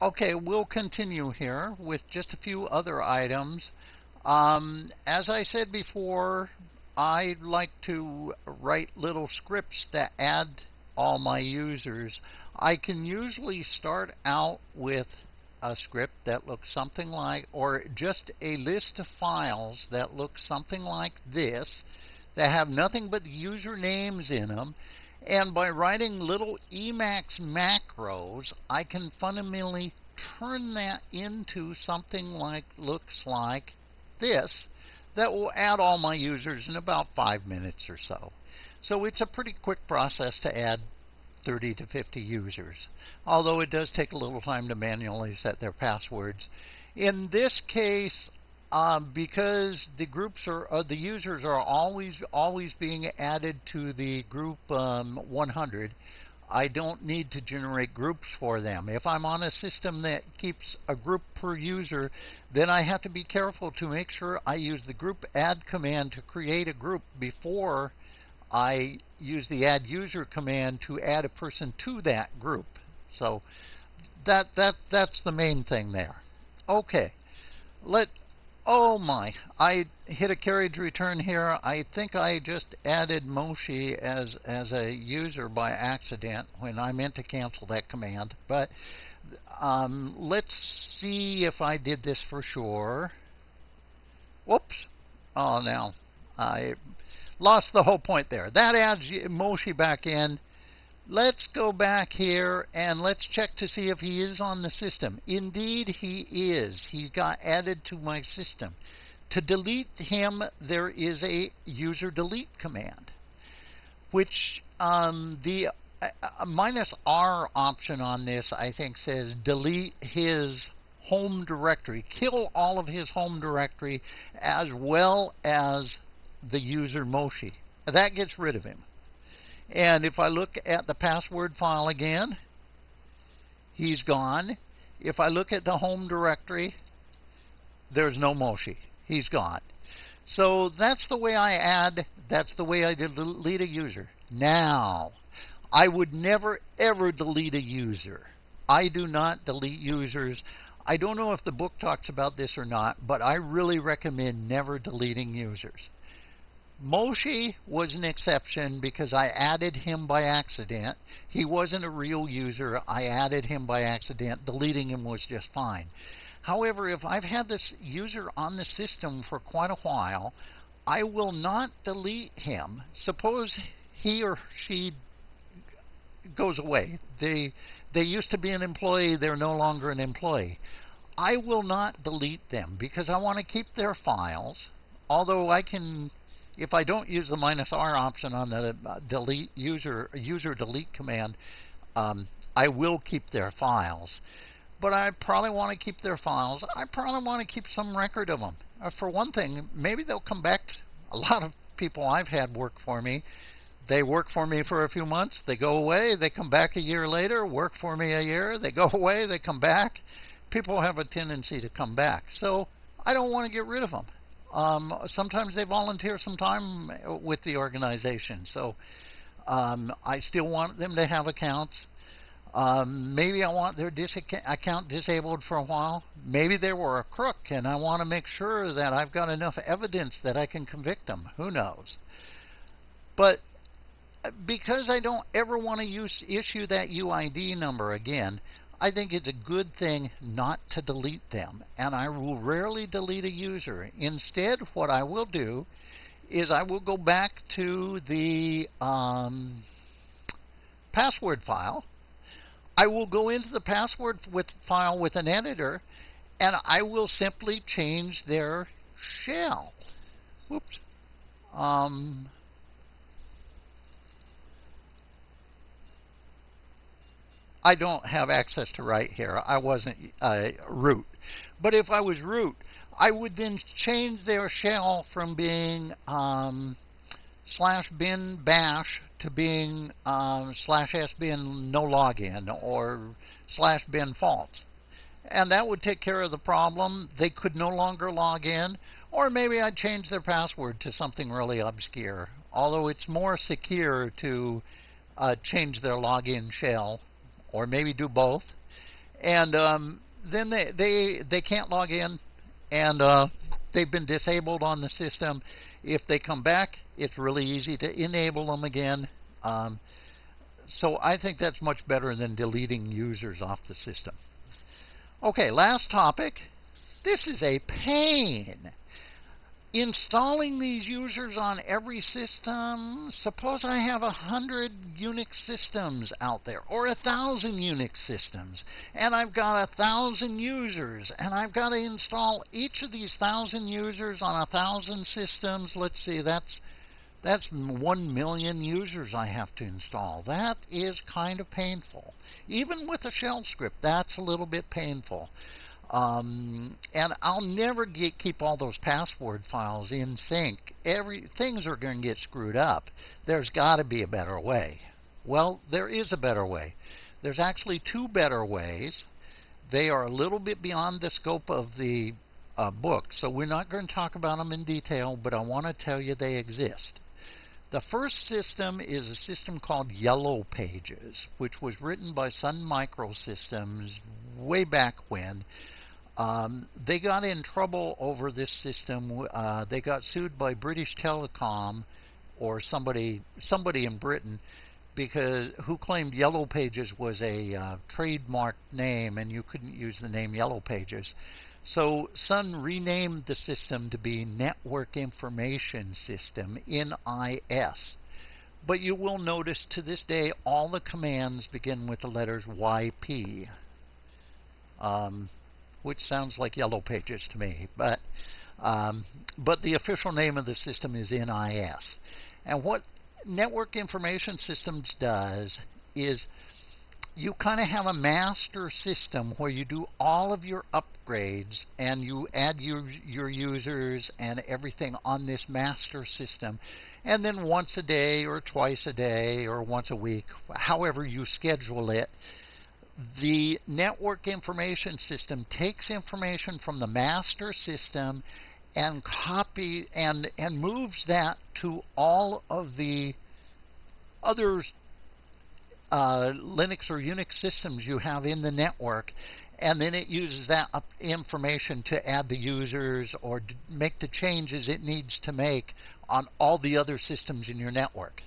Okay, we'll continue here with just a few other items. Um, as I said before, I like to write little scripts that add all my users. I can usually start out with a script that looks something like, or just a list of files that look something like this, that have nothing but usernames in them, and by writing little Emacs macros, I can fundamentally turn that into something like looks like this that will add all my users in about five minutes or so. So it's a pretty quick process to add 30 to 50 users, although it does take a little time to manually set their passwords. In this case, um, because the groups are uh, the users are always always being added to the group um, 100. I don't need to generate groups for them. If I'm on a system that keeps a group per user, then I have to be careful to make sure I use the group add command to create a group before I use the add user command to add a person to that group. So that that that's the main thing there. Okay. Let Oh my, I hit a carriage return here. I think I just added Moshi as, as a user by accident when I meant to cancel that command. But um, let's see if I did this for sure. Whoops. Oh, now I lost the whole point there. That adds Moshi back in. Let's go back here and let's check to see if he is on the system. Indeed, he is. He got added to my system. To delete him, there is a user delete command, which um, the uh, minus R option on this, I think, says delete his home directory, kill all of his home directory as well as the user Moshi. That gets rid of him. And if I look at the password file again, he's gone. If I look at the home directory, there's no Moshi. He's gone. So that's the way I add, that's the way I delete a user. Now, I would never ever delete a user. I do not delete users. I don't know if the book talks about this or not, but I really recommend never deleting users. Moshi was an exception because I added him by accident. He wasn't a real user. I added him by accident. Deleting him was just fine. However, if I've had this user on the system for quite a while, I will not delete him. Suppose he or she goes away. They they used to be an employee, they're no longer an employee. I will not delete them because I want to keep their files. Although I can if I don't use the minus R option on the uh, delete user user delete command, um, I will keep their files. But I probably want to keep their files. I probably want to keep some record of them. Uh, for one thing, maybe they'll come back. A lot of people I've had work for me, they work for me for a few months, they go away, they come back a year later, work for me a year, they go away, they come back. People have a tendency to come back. So I don't want to get rid of them. Um, sometimes they volunteer some time with the organization. So um, I still want them to have accounts. Um, maybe I want their dis- account disabled for a while. Maybe they were a crook, and I want to make sure that I've got enough evidence that I can convict them. Who knows? But uh, because I don't ever want to use, issue that UID number again, I think it's a good thing not to delete them, and I will rarely delete a user. Instead, what I will do is I will go back to the um, password file. I will go into the password with file with an editor, and I will simply change their shell. Whoops. Um, I don't have access to right here. I wasn't uh, root. But if I was root, I would then change their shell from being um, slash bin bash to being um, slash sbin no login or slash bin false. And that would take care of the problem. They could no longer log in, or maybe I'd change their password to something really obscure. Although it's more secure to uh, change their login shell or maybe do both. and um, then they, they they can't log in, and uh, they've been disabled on the system. If they come back, it's really easy to enable them again. Um, so I think that's much better than deleting users off the system. Okay, last topic. This is a pain installing these users on every system, suppose I have a hundred Unix systems out there, or a thousand Unix systems, and I've got a thousand users, and I've got to install each of these thousand users on a thousand systems. Let's see, that's that's one million users I have to install. That is kind of painful. Even with a shell script, that's a little bit painful. Um, and I'll never get, keep all those password files in sync. Every things are going to get screwed up. There's got to be a better way. Well, there is a better way. There's actually two better ways. They are a little bit beyond the scope of the uh, book, so we're not going to talk about them in detail, but I want to tell you they exist. The first system is a system called Yellow Pages, which was written by Sun Microsystems way back when. Um, they got in trouble over this system. Uh, they got sued by British Telecom or somebody somebody in Britain because who claimed Yellow Pages was a uh, trademarked name and you couldn't use the name Yellow Pages. So Sun renamed the system to be Network Information System NIS. But you will notice to this day all the commands begin with the letters YP. Um, which sounds like Yellow Pages to me. But um, but the official name of the system is NIS. And what Network Information Systems does is you kind of have a master system where you do all of your upgrades and you add your, your users and everything on this master system. And then once a day or twice a day or once a week, however you schedule it, the network information system takes information from the master system and copy and and moves that to all of the other uh, Linux or Unix systems you have in the network, and then it uses that information to add the users or make the changes it needs to make on all the other systems in your network.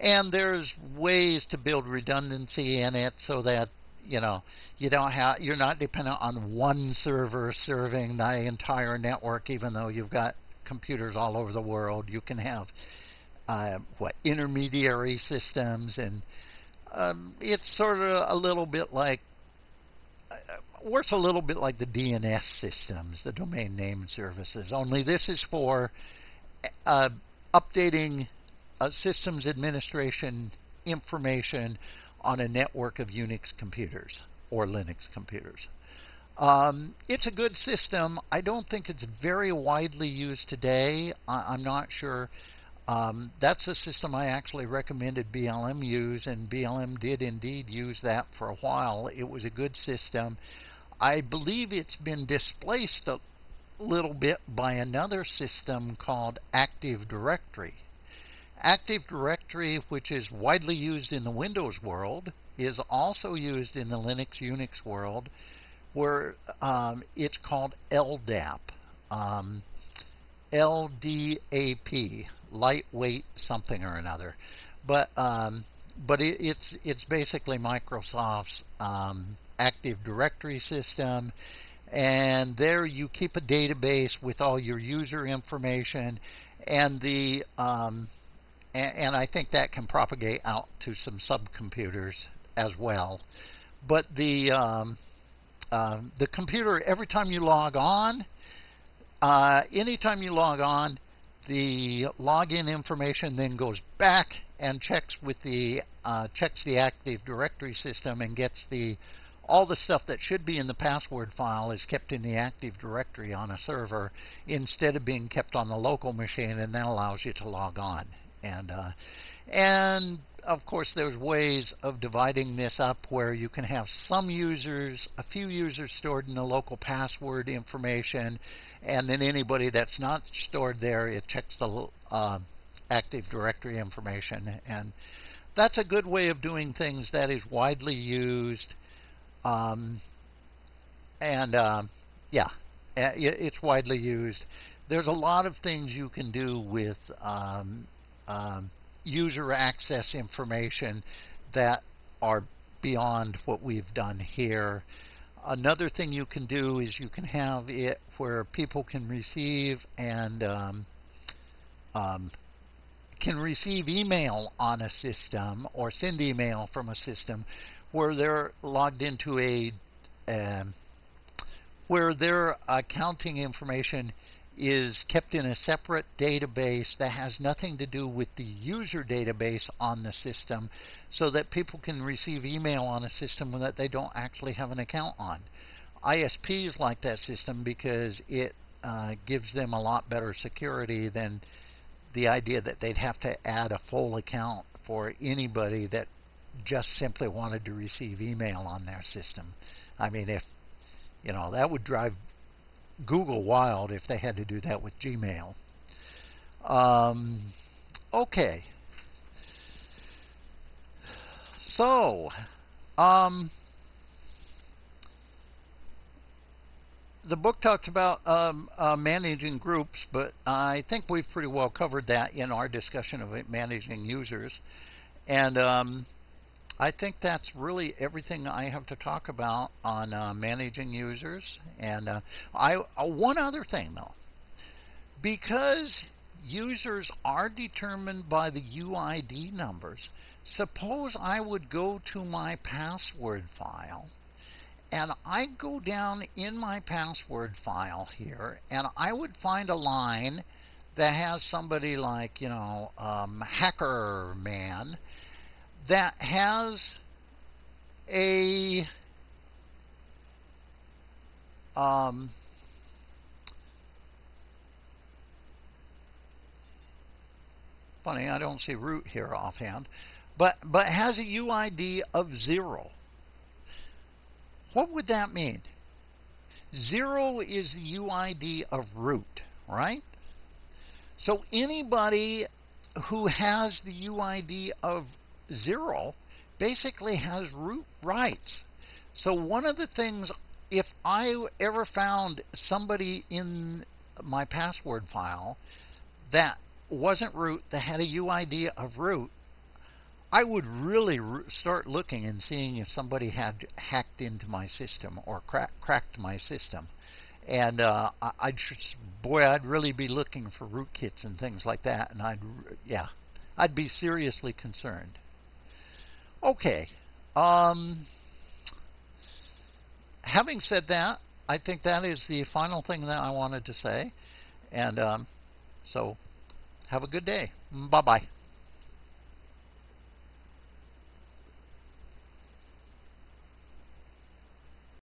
And there's ways to build redundancy in it so that you know you don't have you're not dependent on one server serving the entire network even though you've got computers all over the world you can have uh, what intermediary systems and um, it's sort of a little bit like uh, works a little bit like the DNS systems, the domain name services. Only this is for uh, updating uh, systems administration information on a network of Unix computers or Linux computers. Um, it's a good system. I don't think it's very widely used today. I, am not sure. Um, that's a system I actually recommended BLM use, and BLM did indeed use that for a while. It was a good system. I believe it's been displaced a little bit by another system called Active Directory. Active Directory, which is widely used in the Windows world, is also used in the Linux Unix world, where um, it's called LDAP. Um, LDAP, lightweight something or another. But um, but it, it's it's basically Microsoft's um, Active Directory system, and there you keep a database with all your user information, and the um, and, and I think that can propagate out to some subcomputers as well. But the um, uh, the computer, every time you log on, uh, anytime you log on, the login information then goes back and checks with the uh, checks the Active Directory system and gets the all the stuff that should be in the password file is kept in the Active Directory on a server instead of being kept on the local machine, and that allows you to log on and uh, and of course there's ways of dividing this up where you can have some users a few users stored in the local password information and then anybody that's not stored there it checks the uh, active directory information and that's a good way of doing things that is widely used um, and um, yeah, it's widely used. There's a lot of things you can do with um, um, user access information that are beyond what we've done here. Another thing you can do is you can have it where people can receive and um, um, can receive email on a system or send email from a system where they're logged into a um, where their accounting information is kept in a separate database that has nothing to do with the user database on the system so that people can receive email on a system that they don't actually have an account on. ISPs like that system because it uh, gives them a lot better security than the idea that they'd have to add a full account for anybody that just simply wanted to receive email on their system. I mean, if you know, that would drive Google wild if they had to do that with Gmail. Um, okay. So, um, the book talks about um, uh, managing groups, but I think we've pretty well covered that in our discussion of managing users. And um, I think that's really everything I have to talk about on uh, managing users. And uh, I uh, one other thing though, because users are determined by the UID numbers. Suppose I would go to my password file and I go down in my password file here and I would find a line that has somebody like, you know, um, hacker man that has a um, funny I don't see root here offhand but but has a UID of zero. What would that mean? Zero is the UID of root right? So anybody who has the UID of zero basically has root rights. So one of the things, if I ever found somebody in my password file that wasn't root, that had a UID of root, I would really start looking and seeing if somebody had hacked into my system or crack, cracked my system. And uh, I'd boy, I'd really be looking for rootkits and things like that. And I'd yeah, I'd be seriously concerned. Okay. Um, having said that, I think that is the final thing that I wanted to say. And um, so, have a good day. Bye bye.